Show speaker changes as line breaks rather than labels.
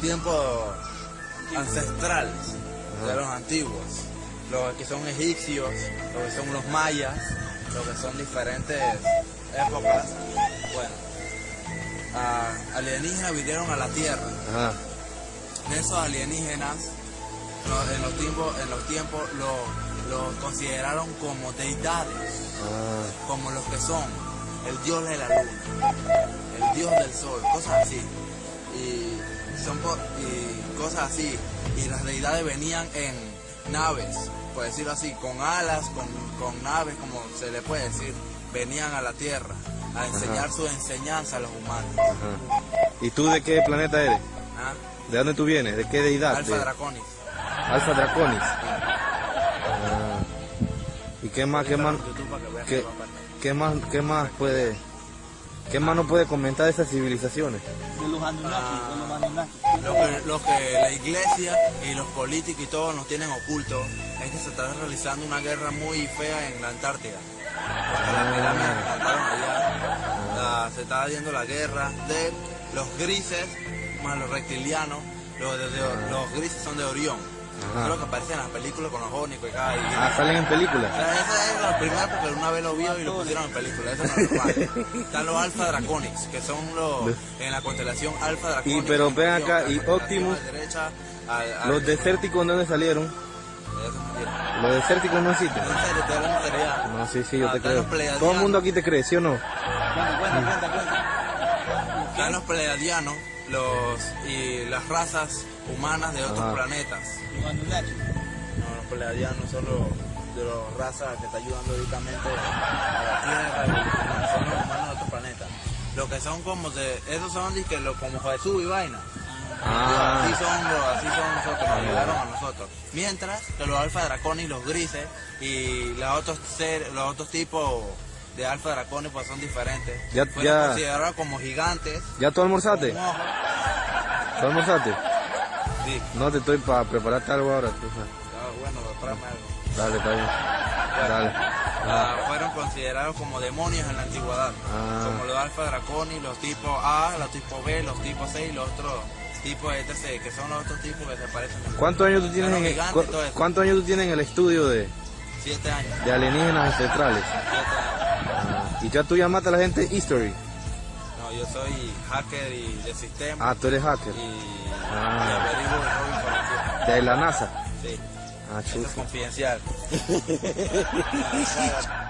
tiempos ancestrales de los antiguos, los que son egipcios, los que son los mayas, los que son diferentes épocas. Bueno, alienígenas vinieron a la Tierra.
Ajá.
Esos alienígenas en los tiempos, en los tiempos lo, lo consideraron como deidades,
Ah,
como los que son el dios de la luna, el dios del sol, cosas así. Y son po- y cosas así. Y las deidades venían en naves, por decirlo así, con alas, con, con naves, como se le puede decir, venían a la tierra a enseñar su enseñanza a los humanos.
ajá. ¿Y tú de qué planeta eres?
¿Ah?
¿De dónde tú vienes? ¿De qué deidad?
Alfa
De-
Draconis.
Alfa Draconis. Ah. ¿Y qué más, qué más, qué, qué más, qué más puede, qué más nos puede comentar de esas civilizaciones?
De los Anunnaki, de los Anunnaki.
Lo que, lo que la iglesia y los políticos y todos nos tienen oculto es que se está realizando una guerra muy fea en la Antártida. Porque las pirámides que plantaron allá, la- se está viendo la guerra de los grises más los reptilianos. Los, de- de- los grises son de Orión.
Ajá.
Es lo que aparece en las películas con los ónicos y cada y-
Ah, salen en películas.
esa es la primera porque una vez lo vio y lo pusieron en película, eso no es normal. Están los Alpha Draconics, que son los en la constelación Alpha Draconics.
Y, pero
en
ven acá, y Optimus,
a la derecha, al- al-
Los desérticos, ¿de dónde salieron? Los desérticos no existen.
En serio, te.
No, sí, sí, yo
Ah,
te creo. Todo el mundo aquí te cree, ¿sí o no?
Cuenta, cuenta, cuenta, cuenta.
Están los pleiadianos los, y las razas humanas de otros
Ajá.
planetas. No, los pleiadianos son los, de los razas que está ayudando directamente a la Tierra, son los humanos de otros planetas. Los que son como de, esos son dizque, los, como Jesús y vaina.
Ah,
Así son los, así son nosotros, nos ayudaron a nosotros. Mientras que los alfa draconis, los grises y los otros ser, los otros tipos de alfa draconis pues son diferentes.
Ya-
Fueron
ya-
considerados como gigantes.
¿ya tú almorzaste?
ojos.
¿Tú almorzaste?
Sí.
No, te estoy para prepararte algo ahora. tú sabes.
Ah, bueno, tráeme algo.
Dale, está bien. Dale.
Ah, fueron considerados como demonios en la antigüedad.
Ah.
Como los alfa draconis, los tipos A, los tipos B, los tipos C y los otros tipos etc. Que son los otros tipos que se parecen
¿Cuántos años tú tienes en el,
gigantes
cu-. ¿Cuántos años tú tienes en el estudio de,
siete años.
de alienígenas ancestrales?
Siete años.
Y ya tú llamaste a la gente History.
No, yo soy hacker y de sistema.
Ah, tú eres hacker.
Y,
Ah.
y.
De la NASA.
Sí,
Ah,
eso es confidencial.